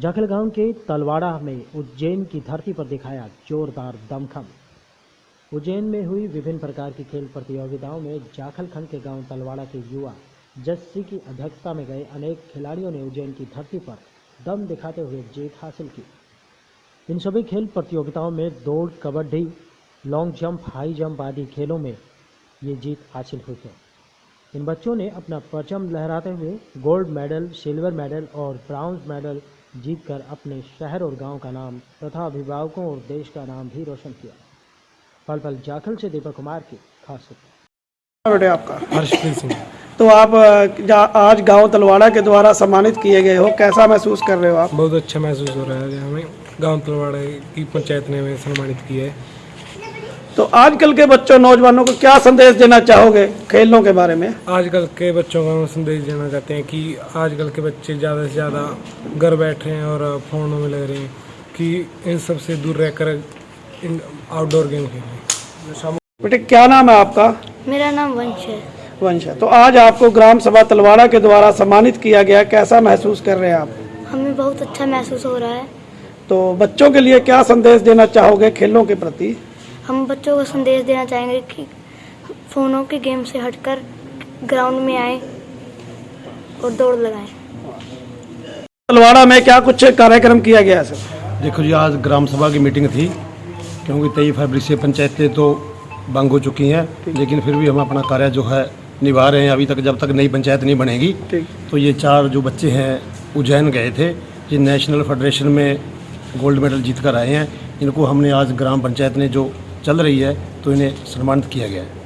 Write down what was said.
जाखल गाँव के तलवाड़ा में उज्जैन की धरती पर दिखाया जोरदार दमखम। उज्जैन में हुई विभिन्न प्रकार की खेल प्रतियोगिताओं में जाखलखंड के गाँव तलवाड़ा के युवा जस्सी की अध्यक्षता में गए अनेक खिलाड़ियों ने उज्जैन की धरती पर दम दिखाते हुए जीत हासिल की। इन सभी खेल प्रतियोगिताओं में दौड़, kabaddi, long jump, high jump आदि खेलों में ये जीत हासिल हुई है इन बच्चों ने अपना परचम लहराते हुए गोल्ड मेडल सिल्वर मेडल और ब्राउन्ज मेडल जीतकर अपने शहर और गाँव का नाम तथा अभिभावकों और देश का नाम भी रोशन किया। पल पल जाखल से दीपक कुमार की खास बेटे आपका? हर्षप्रीत सिंह। तो आप आज गाँव तलवाड़ा के द्वारा सम्मानित किए गए हो कैसा महसूस कर रहे हो आप? बहुत अच्छा महसूस हो रहा है। हमें गाँव तलवाड़ा की पंचायत ने हमें सम्मानित किया है। तो आजकल के बच्चों नौजवानों को क्या संदेश देना चाहोगे खेलों के बारे में? आजकल के बच्चों को हम संदेश देना चाहते हैं कि आजकल के बच्चे ज़्यादा से ज़्यादा घर बैठे हैं और फ़ोनों में लग रहे हैं कि इन सबसे दूर रहकर इन आउटडोर गेम खेलें। बेटे क्या नाम है आपका? मेरा नाम वंश है। वंश है। तो आज आपको ग्राम सभा तलवाड़ा के द्वारा सम्मानित किया गया। कैसा महसूस कर रहे हैं आप? हमें बहुत अच्छा महसूस हो रहा है। तो बच्चों के लिए क्या संदेश देना चाहोगे खेलों के प्रति? हम बच्चों को संदेश देना चाहेंगे कि फ़ोनों के गेम से हटकर ग्राउंड में आए और दौड़ लगाएँ। तलवाड़ा में क्या कुछ कार्यक्रम किया गया है सर? देखो जी आज ग्राम सभा की मीटिंग थी क्योंकि तेईस फरवरी से पंचायतें तो बंद हो चुकी हैं लेकिन फिर भी हम अपना कार्य जो है निभा रहे हैं। अभी तक जब तक नई पंचायत नहीं बनेगी तो ये चार जो बच्चे हैं उज्जैन गए थे ये नेशनल फेडरेशन में गोल्ड मेडल जीत कर आए हैं। इनको हमने आज ग्राम पंचायत ने जो चल रही है तो इन्हें सम्मानित किया गया है।